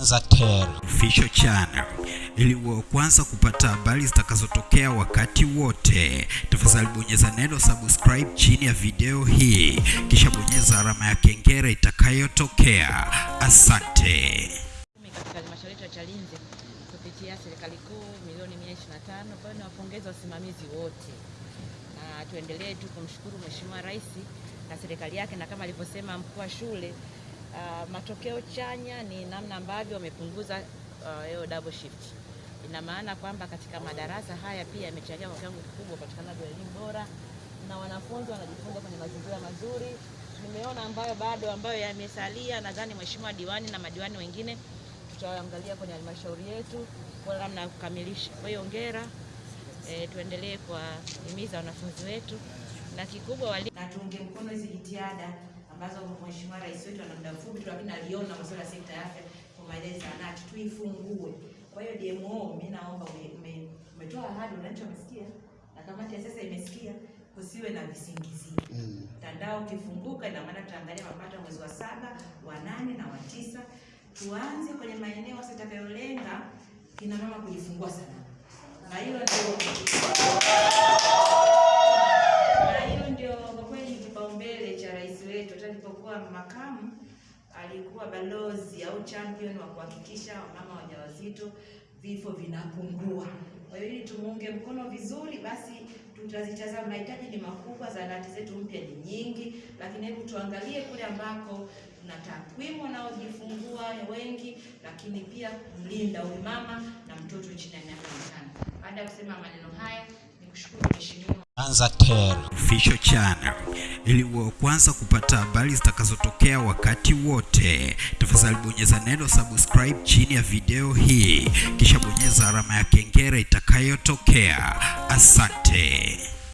Official Channel ili uwe kwanza kupata habari zitakazotokea wakati wote. Tafadhali bonyeza neno subscribe chini ya video hii, kisha bonyeza alama ya kengele itakayotokea. Asante. katika halmashauri ya Chalinze kupitia serikali kuu milioni 125. Kwa hiyo niwapongeze wasimamizi wote na tuendelee tu kumshukuru Mheshimiwa Rais na serikali yake, na kama alivyosema mkuu wa shule uh, matokeo chanya ni namna ambavyo wamepunguza hiyo uh, double shift. Ina maana kwamba katika madarasa haya pia yamechangia kwa kiwango kikubwa upatikanaji wa elimu bora na wanafunzi wanajifunza kwenye mazingira mazuri. Nimeona ambayo bado ambayo yamesalia, nadhani Mheshimiwa diwani na madiwani wengine tutaangalia kwenye halmashauri yetu kwa namna ya kukamilisha. Kwa hiyo hongera, e, tuendelee kuwahimiza wanafunzi wetu na kikubwa wali na tuunge mkono hizi jitihada ambazo Mheshimiwa Rais wetu ana muda mfupi tu, lakini aliona masuala ya sekta ya afya kwa maendeleo zahanati tuifungue. Kwa hiyo DMO, mimi naomba ume- ume- umetoa ahadi, wananchi wamesikia na kamati ya sasa imesikia, kusiwe na visingizio. Mtandao mm. ukifunguka, ina maana tutaangalia mapato mwezi wa saba, wa nane na wa tisa. Tuanze kwenye maeneo sasa itakayolenga kina mama kujifungua salama, na hilo ndio Hata alipokuwa makamu alikuwa balozi au champion wa kuhakikisha wamama wajawazito vifo vinapungua. Kwa hiyo ili tumuunge mkono vizuri, basi tutazitazama. Mahitaji ni makubwa, zahanati zetu mpya ni nyingi, lakini hebu tuangalie kule ambako tuna takwimu wanaojifungua wengi, lakini pia kumlinda huyu mama na mtoto chini ya miaka mitano. Baada ya kusema maneno haya, nikushukuru mheshimiwa Tel Official Channel ili uwe kwanza kupata habari zitakazotokea wakati wote. Tafadhali bonyeza neno subscribe chini ya video hii, kisha bonyeza alama ya kengele itakayotokea. Asante.